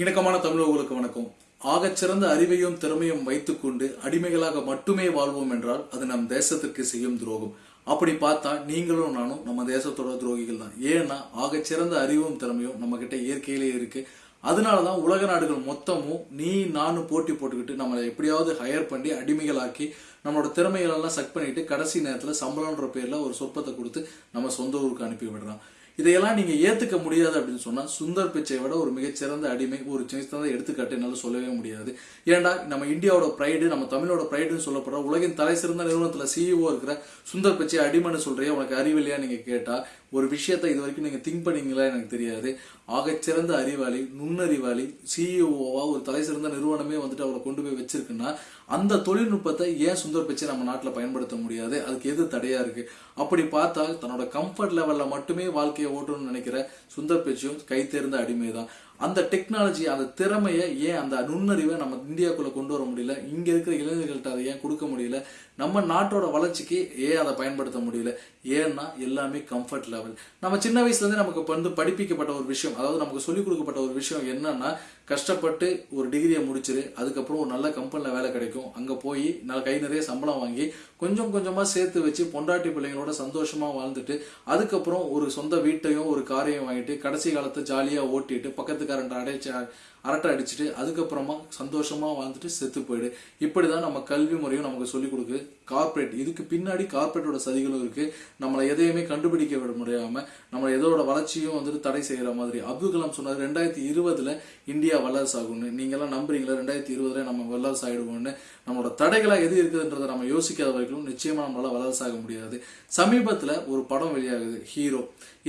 இணக்கமான தமிழர்களுக்கு வணக்கம். ஆகச்சிறந்த அறிவையும் திறமையும் வைத்துக்கொண்டு அடிமைகளாக மட்டுமே வாழ்வோம் என்றால் அது நம் தேசத்திற்கு செய்யும் துரோகம். அப்படி பார்த்தா நீங்களும் நானும் நம்ம தேசத்தோட துரோகிகள் தான். ஏன்னா ஆகச்சிறந்த அறிவும் திறமையும் நம்ம கிட்ட இயற்கையிலே இருக்கு. அதனாலதான் உலக நாடுகள் மொத்தமும் நீ நானும் போட்டி போட்டுக்கிட்டு நம்மளை எப்படியாவது ஹையர் பண்ணி அடிமைகளாக்கி நம்மளோட திறமைகள் எல்லாம் சக் பண்ணிட்டு கடைசி நேரத்துல சம்பளம்ன்ற பேர்ல ஒரு சொற்பத்தை கொடுத்து நம்ம சொந்த ஊருக்கு அனுப்பி விடுறான். இதையெல்லாம் நீங்க ஏத்துக்க முடியாது அப்படின்னு சொன்னா சுந்தர் பிச்சை விட ஒரு மிகச்சிறந்த அடிமை ஒரு சிறந்த எடுத்துக்காட்டு சொல்லவே முடியாது. ஏன்டா நம்ம இந்தியாவோட பிரைடு நம்ம தமிழோட பிரைடுன்னு சொல்லப்படுற உலகின் தலை சிறந்த நிறுவனத்துல சிஇஓ இருக்கிற சுந்தர் பிச்சை அடிமைன்னு சொல்றியா உனக்கு அறிவில்லையா நீங்க கேட்டா ஒரு விஷயத்த இது வரைக்கும் நீங்க திங்க் பண்ணீங்களா எனக்கு தெரியாது. ஆகச்சிறந்த அறிவாளி நுண்ணறிவாளி சிஇஓவா ஒரு தலை சிறந்த நிறுவனமே வந்துட்டு அவரை கொண்டு போய் வச்சிருக்குன்னா அந்த தொழில்நுட்பத்தை ஏன் சுந்தர் பிச்சை நம்ம நாட்டில் பயன்படுத்த முடியாது? அதுக்கு எது தடையா இருக்கு? அப்படி பார்த்தா தன்னோட கம்ஃபர்ட் லெவல்ல மட்டுமே வாழ்க்கையை ஓட்டணும்னு நினைக்கிற சுந்தர் பிச்சையும் கைத்தேர்ந்த அடிமை தான் அந்த டெக்னாலஜி அந்த திறமையை ஏன் அந்த நுண்ணறிவை நம்ம இந்தியாவுக்குள்ளே கொண்டு வர முடியல? இங்கே இருக்கிற இளைஞர்கள்ட்ட அதை ஏன் கொடுக்க முடியல? நம்ம நாட்டோட வளர்ச்சிக்கு ஏன் அதை பயன்படுத்த முடியல? ஏன்னா எல்லாமே கம்ஃபர்ட் லெவல் நம்ம சின்ன வயசுலேருந்து நமக்கு வந்து படிப்பிக்கப்பட்ட ஒரு விஷயம் அதாவது நமக்கு சொல்லிக் கொடுக்கப்பட்ட ஒரு விஷயம் என்னன்னா கஷ்டப்பட்டு ஒரு டிகிரியை முடிச்சிரு அதுக்கப்புறம் ஒரு நல்ல கம்பெனியில் வேலை கிடைக்கும். அங்கே போய் நல்ல கை நிறைய சம்பளம் வாங்கி கொஞ்சம் கொஞ்சமாக சேர்த்து வச்சு பொண்டாட்டி பிள்ளைங்களோட சந்தோஷமாக வாழ்ந்துட்டு அதுக்கப்புறம் ஒரு சொந்த வீட்டையும் ஒரு காரையும் வாங்கிட்டு கடைசி காலத்தை ஜாலியாக ஓட்டிட்டு ചെയ്താറുണ്ട് അവിടെ அரட்டை அடிச்சுட்டு அதுக்கப்புறமா சந்தோஷமாக வாழ்ந்துட்டு செத்து போயிடு. இப்படிதான் நம்ம கல்வி முறையும் நமக்கு சொல்லிக் கொடுக்கு கார்ப்பரேட் இதுக்கு பின்னாடி கார்ப்பரேட்டோட சதிகளும் இருக்குது நம்மளை எதையுமே கண்டுபிடிக்க விட முடியாமல் நம்ம எதோட வளர்ச்சியும் வந்துட்டு தடை செய்கிற மாதிரி. அப்துல் கலாம் சொன்னார் ரெண்டாயிரத்தி இருபதில் இந்தியா வல்லரசு ஆகும்னு நீங்க நம்புறீங்களா? ரெண்டாயிரத்தி இருபதில் நம்ம வல்லரசு நம்மளோட தடைகளாக எது இருக்குதுன்றதை நம்ம யோசிக்காத வரைக்கும் நிச்சயமாக நம்மளால் வல்லரசு ஆக முடியாது. சமீபத்தில் ஒரு படம் வெளியாகுது ஹீரோ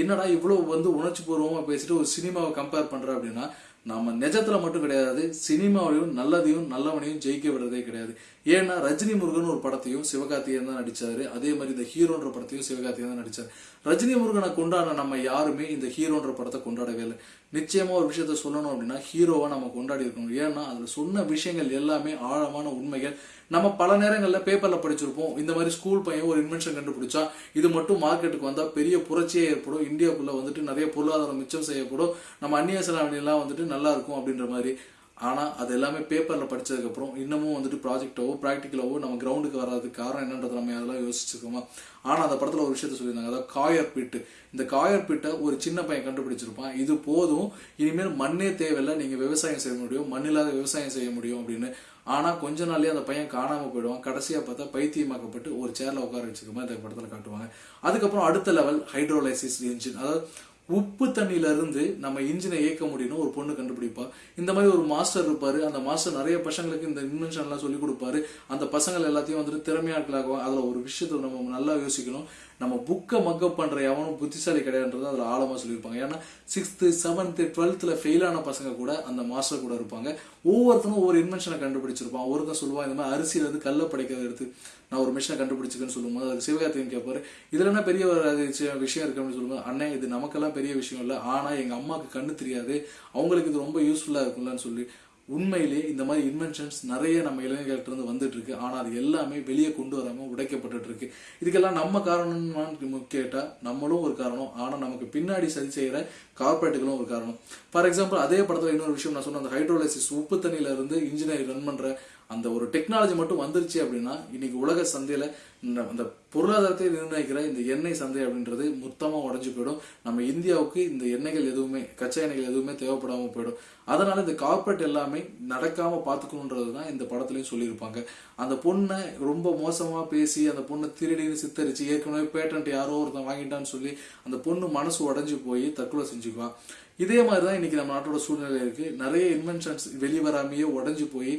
என்னடா இவ்வளோ வந்து உணர்ச்சி பூர்வமாக பேசிட்டு ஒரு சினிமாவை கம்பேர் பண்ணுறேன் அப்படின்னா நம்ம நிஜத்துல மட்டும் கிடையாது சினிமாவிலையும் நல்லதையும் நல்லவனையும் ஜெயிக்க விடுறதே கிடையாது. ஏன்னா ரஜினி முருகன் ஒரு படத்தையும் சிவகார்த்திகேயன் தான் நடிச்சாரு. அதே மாதிரி இந்த ஹீரோன்ற படத்தையும் சிவகார்த்திகேயன் தான் நடிச்சாரு. ரஜினி முருகனை கொண்டாட நம்ம யாருமே இந்த ஹீரோன்ற படத்தை கொண்டாடவே இல்லை. நிச்சயமாக ஒரு விஷயத்த சொல்லணும் அப்படின்னா ஹீரோவை நம்ம கொண்டாடி இருக்கணும். ஏன்னா அதில் சொன்ன விஷயங்கள் எல்லாமே ஆழமான உண்மைகள். நம்ம பல நேரங்களில் பேப்பரில் படிச்சிருப்போம். இந்த மாதிரி ஸ்கூல் பையன் ஒரு இன்வென்ஷன் கண்டுபிடிச்சா இது மட்டும் மார்க்கெட்டுக்கு வந்தால் பெரிய புரட்சியே ஏற்படும். இந்தியாவுக்குள்ளே வந்துட்டு நிறைய பொருளாதாரம் மிச்சம் செய்யப்படும். நம்ம அந்நிய செலாவணியெல்லாம் வந்துட்டு நல்லா இருக்கும் அப்படின்ற மாதிரி. ஆனால் அது எல்லாமே பேப்பரில் படித்ததுக்கப்புறம் இன்னமும் வந்துட்டு ப்ராஜெக்டாவோ ப்ராக்டிக்கலாவோ நம்ம கிரவுண்டுக்கு வராதுக்கு காரணம் என்னன்றது நம்ம அதெல்லாம் யோசிச்சிருக்கோமா? ஆனால் அந்த படத்தில் ஒரு விஷயத்த சொல்லியிருந்தாங்க. அதாவது காயர் பிட்டு. இந்த காயர் பிட்டை ஒரு சின்ன பையன் கண்டுபிடிச்சிருப்பான். இது போதும். இனிமேல் மண்ணே தேவையில்லை. நீங்கள் விவசாயம் செய்ய முடியும். மண்ணில்லாத விவசாயம் செய்ய முடியும் அப்படின்னு. ஆனால் கொஞ்ச நாள்லேயே அந்த பையன் காணாமல் போயிடுவான். கடைசியாக பார்த்தா பைத்தியமாக்கப்பட்டு ஒரு சேரில் உட்கார வச்சுக்கோமா இந்த படத்தில் காட்டுவாங்க. அதுக்கப்புறம் அடுத்த லெவல் ஹைட்ரோலைசிஸ் இன்ஜின் அதாவது உப்பு தண்ணியில இருந்து நம்ம இன்ஜினை இயக்க முடியும்னு ஒரு பொண்ணு கண்டுபிடிப்பா. இந்த மாதிரி ஒரு மாஸ்டர் இருப்பாரு. அந்த மாஸ்டர் நிறைய பசங்களுக்கு இந்த இன்வென்ஷன் எல்லாம் சொல்லி கொடுப்பாரு. அந்த பசங்கள் எல்லாத்தையும் வந்துட்டு திறமையாட்களாகவும் அதுல ஒரு விஷயத்தை நம்ம நல்லா யோசிக்கணும். நம்ம புக்கை மக்கப் பண்ணுற எவனும் புத்திசாலி கிடையாதுன்றது அதில் ஆழமாக சொல்லியிருப்பாங்க. ஏன்னா சிக்ஸ்த்து செவன்த்து டுவெல்த்தில் ஃபெயிலான பசங்க கூட அந்த மாஸ்டர் கூட இருப்பாங்க. ஒவ்வொருத்தனும் ஒவ்வொரு இன்வென்ஷனை கண்டுபிடிச்சிருப்பான். ஒருத்தன் சொல்லுவான் இந்த மாதிரி அரிசியிலேருந்து இருந்து கல்ல படைக்கிறத எடுத்து நான் ஒரு மிஷினை கண்டுபிடிச்சிக்கன்னு சொல்லும்போது அதுக்கு சிவகார்த்திகன் கேட்பாரு இதில் என்ன பெரிய ஒரு விஷயம் இருக்கு அப்படின்னு சொல்லும்போது அண்ணே இது நமக்கெல்லாம் பெரிய விஷயம் இல்லை. ஆனால் எங்கள் அம்மாவுக்கு கண்ணு தெரியாது. அவங்களுக்கு இது ரொம்ப யூஸ்ஃபுல்லாக இருக்கும்லன்னு சொல்லி உண்மையிலேயே இந்த மாதிரி இன்வென்ஷன்ஸ் நிறைய நம்ம இளைஞர்கள்ட்ட இருந்து வந்துட்டு இருக்கு ஆனால் அது எல்லாமே வெளியே கொண்டு வராம உடைக்கப்பட்டு இருக்கு இதுக்கெல்லாம் நம்ம காரணம்னு கேட்டால் நம்மளும் ஒரு காரணம். ஆனால் நமக்கு பின்னாடி சரி செய்கிற கார்பரேட்டுகளும் ஒரு காரணம். ஃபார் எக்ஸாம்பிள் அதே படத்தில் இன்னொரு விஷயம் நான் சொன்ன அந்த ஹைட்ரோலைசிஸ் உப்பு தண்ணியில இருந்து இன்ஜினியர் ரன் பண்ணுற அந்த ஒரு டெக்னாலஜி மட்டும் வந்துருச்சு அப்படின்னா இன்னைக்கு உலக சந்தையில இந்த அந்த பொருளாதாரத்தை நிர்ணயிக்கிற இந்த எண்ணெய் சந்தை அப்படின்றது மொத்தமாக உடஞ்சு போயிடும். நம்ம இந்தியாவுக்கு இந்த எண்ணெய்கள் எதுவுமே கச்சா எண்ணெய்கள் எதுவுமே தேவைப்படாமல் போயிடும். அதனால இந்த கார்பரேட் எல்லாமே நடக்காம பார்த்துக்கணுன்றது தான் இந்த படத்துலையும் சொல்லியிருப்பாங்க. அந்த பொண்ணை ரொம்ப மோசமாக பேசி அந்த பொண்ணை திருடின்னு சித்தரிச்சு ஏற்கனவே பேட்டன்ட் யாரோ ஒருத்தன் வாங்கிட்டான்னு சொல்லி அந்த பொண்ணு மனசு உடஞ்சி போய் தற்கொலை செஞ்சுக்குவான் இதே மாதிரி தான் இன்னைக்கு நம்ம நாட்டோட சூழ்நிலை இருக்கு. நிறைய இன்வென்ஷன்ஸ் வெளிவராமையே உடஞ்சி போய்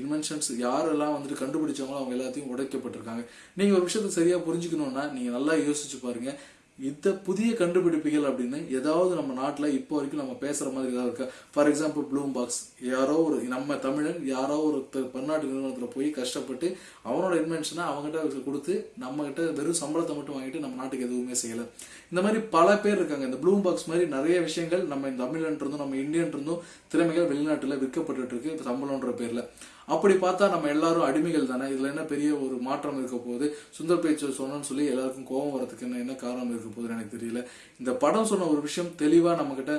இன்வென்ஷன்ஸ் யாரெல்லாம் வந்துட்டு கண்டுபிடிச்சவங்களோ அவங்க எல்லாத்தையும் உடைக்கப்பட்டிருக்காங்க. நீங்கள் ஒரு விஷயத்தை சரியாக புரிஞ்சுக்கணும்னா நீங்கள் நல்லா யோசிச்சு பாருங்கள் இந்த புதிய கண்டுபிடிப்புகள் அப்படின்னு ஏதாவது நம்ம நாட்டில் இப்போ வரைக்கும் நம்ம பேசுகிற மாதிரி ஏதாவது இருக்கா? ஃபார் எக்ஸாம்பிள் ப்ளூம் பாக்ஸ் யாரோ ஒரு நம்ம தமிழன் யாரோ ஒரு பன்னாட்டு நிறுவனத்தில் போய் கஷ்டப்பட்டு அவனோட இன்வென்ஷனை அவங்ககிட்ட கொடுத்து நம்மகிட்ட வெறும் சம்பளத்தை மட்டும் வாங்கிட்டு நம்ம நாட்டுக்கு எதுவுமே செய்யலை. இந்த மாதிரி பல பேர் இருக்காங்க. இந்த ப்ளூம் பாக்ஸ் மாதிரி நிறைய விஷயங்கள் நம்ம தமிழன் இருந்தும் நம்ம இந்தியன் இருந்தும் திறமைகள் வெளிநாட்டில் விற்கப்பட்டு இருக்கு சம்பளம்ன்ற பேரில். அப்படி பார்த்தா நம்ம எல்லாரும் அடிமைகள் தானே? இதுல என்ன பெரிய ஒரு மாற்றம் இருக்க போகுது? சுந்தர் பேச்சு சொன்னோன்னு சொல்லி எல்லாருக்கும் கோபம் வரதுக்கு என்ன என்ன காரணம் இருக்க போகுதுன்னு எனக்கு தெரியல. இந்த படம் சொன்ன ஒரு விஷயம் தெளிவா நம்ம கிட்ட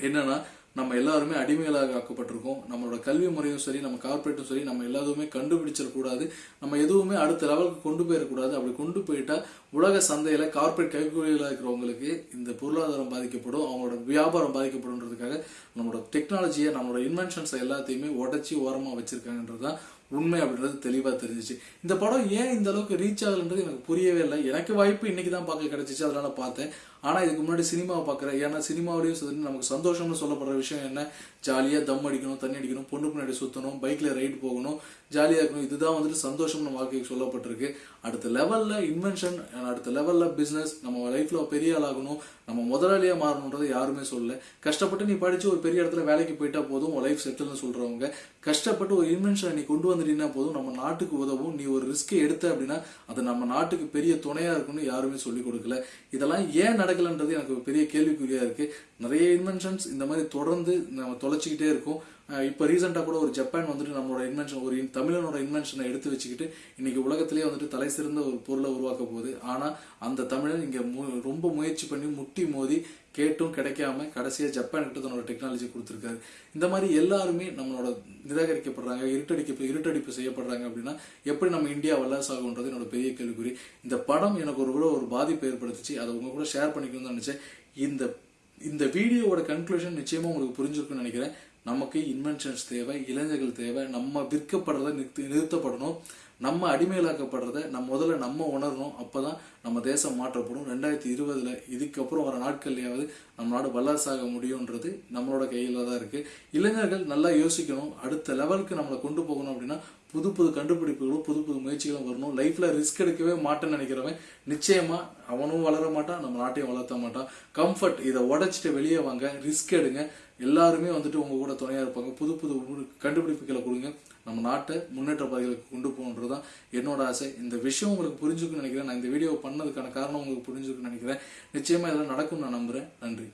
என்னன்னா நம்ம எல்லாருமே அடிமைகளாக ஆக்கப்பட்டிருக்கோம். நம்மளோட கல்வி முறையும் சரி நம்ம கார்பரேட்டும் சரி நம்ம எல்லாத்துமே கண்டுபிடிச்சிடக்கூடாது நம்ம எதுவுமே அடுத்த லெவலுக்கு கொண்டு போயிடக்கூடாது அப்படி கொண்டு போயிட்டா உலக சந்தையில கார்பரேட் கைக்கூலிகளாக இருக்கிறவங்களுக்கு இந்த பொருளாதாரம் பாதிக்கப்படும் அவங்களோட வியாபாரம் பாதிக்கப்படும்ன்றதுக்காக நம்மளோட டெக்னாலஜியை நம்மளோட இன்வென்ஷன்ஸை எல்லாத்தையுமே உடச்சி ஓரமாக வச்சிருக்காங்கன்றது தான் உண்மை அப்படின்றது தெளிவாக தெரிஞ்சிச்சு. இந்த படம் ஏன் இந்த அளவுக்கு ரீச் ஆகலன்றது எனக்கு புரியவே இல்லை. எனக்கு வாய்ப்பு இன்னைக்கு தான் பார்க்க கிடைச்சிச்சு அதனால பார்த்தேன். ஆனால் இதுக்கு முன்னாடி சினிமாவை பார்க்குறேன். ஏன்னா சினிமாவிலையும் சரி நமக்கு சந்தோஷம்னு சொல்லப்படுற விஷயம் என்ன? ஜாலியாக தம் அடிக்கணும் தண்ணி அடிக்கணும் பொண்ணு பின்னாடி சுற்றணும் பைக்கில் ரைடு போகணும் ஜாலியாக இருக்கணும். இதுதான் வந்துட்டு சந்தோஷம் நம்ம வாழ்க்கைக்கு சொல்லப்பட்டிருக்கு. அடுத்த லெவலில் இன்வென்ஷன் அடுத்த லெவலில் பிஸ்னஸ் நம்ம லைஃப்பில் பெரிய ஆளாகணும் நம்ம முதலாளியாக மாறணுன்றதை யாருமே சொல்லல. கஷ்டப்பட்டு நீ படித்து ஒரு பெரிய இடத்துல வேலைக்கு போயிட்டா போதும் உன் லைஃப் செட்டில்னு சொல்கிறவங்க கஷ்டப்பட்டு ஒரு இன்வென்ஷனை நீ கொண்டு வந்துட்டீங்கன்னா போதும் நம்ம நாட்டுக்கு உதவும். நீ ஒரு ரிஸ்க்கை எடுத்த அப்படின்னா அது நம்ம நாட்டுக்கு பெரிய துணையாக இருக்கும்னு யாருமே சொல்லிக் கொடுக்கல. இதெல்லாம் ஏன் நடக்கலன்றது எனக்கு பெரிய கேள்விக்குறியாக இருக்குது நிறைய இன்வென்ஷன்ஸ் இந்த மாதிரி தொடர்ந்து நம்ம தொலைச்சிக்கிட்டே இருக்கும். இப்போ ரீசெண்டாக கூட ஒரு ஜப்பான் வந்துட்டு நம்மளோட இன்வென்ஷன் ஒரு தமிழனோட இன்வென்ஷனை எடுத்து வச்சுக்கிட்டு இன்னைக்கு உலகத்திலேயே வந்துட்டு தலை சிறந்த ஒரு பொருளை உருவாக்க போகுது. ஆனால் அந்த தமிழன் இங்கே மு- ரொம்ப முயற்சி பண்ணி முட்டி மோதி கேட்டும் கிடைக்காம கடைசியாக ஜப்பான் கிட்ட தன்னோட டெக்னாலஜி கொடுத்துருக்காரு. இந்த மாதிரி எல்லாருமே நம்மளோட நிராகரிக்கப்படுறாங்க இருட்டடிக்க இருட்டடிப்பு செய்யப்படுறாங்க அப்படின்னா எப்படி நம்ம இந்தியா வல்லரசு ஆகுன்றது என்னோட பெரிய கேள்விக்குறி. இந்த படம் எனக்கு ஒரு கூட ஒரு பாதிப்பு ஏற்படுத்துச்சு. அதை உங்க கூட ஷேர் பண்ணிக்கணும்னு நினச்சேன். இந்த இந்த வீடியோவோட கன்க்ளூஷன் நிச்சயமா உங்களுக்கு புரிஞ்சிருக்குன்னு நினைக்கிறேன். நமக்கு இன்வென்ஷன்ஸ் தேவை இளைஞர்கள் தேவை நம்ம விற்கப்படுறத நிறுத்தி நிறுத்தப்படணும் நம்ம அடிமையிலாக்கப்படுறத நம்ம முதல்ல நம்ம உணரணும் அப்போ தான் நம்ம தேசம் மாற்றப்படும். ரெண்டாயிரத்தி இருபதில் இதுக்கப்புறம் வர நாட்கள்லையாவது நம்ம நாடு வல்லரசாக முடியுன்றது நம்மளோட கையில் தான் இருக்குது இளைஞர்கள் நல்லா யோசிக்கணும். அடுத்த லெவலுக்கு நம்மளை கொண்டு போகணும் அப்படின்னா புது புது கண்டுபிடிப்புகளும் புது புது முயற்சிகளும் வரணும். லைஃப்பில் ரிஸ்க் எடுக்கவே மாட்டேன்னு நினைக்கிறவன் நிச்சயமாக அவனும் வளர மாட்டான் நம்ம நாட்டையும் வளர்த்த மாட்டான். கம்ஃபர்ட் இதை உடைச்சிட்டு வெளியே வாங்க ரிஸ்க் எடுங்க. எல்லாருமே வந்துட்டு உங்க கூட துணையா இருப்பாங்க. புது புது கண்டுபிடிப்புகளை கொடுங்க. நம்ம நாட்டை முன்னேற்ற பாதைகளுக்கு கொண்டு போகணுன்றது தான் என்னோட ஆசை. இந்த விஷயம் உங்களுக்கு புரிஞ்சுக்குன்னு நினைக்கிறேன். நான் இந்த வீடியோ பண்ணதுக்கான காரணம் உங்களுக்கு புரிஞ்சுக்குன்னு நினைக்கிறேன். நிச்சயமா இதெல்லாம் நடக்கும் நான் நம்புறேன். நன்றி.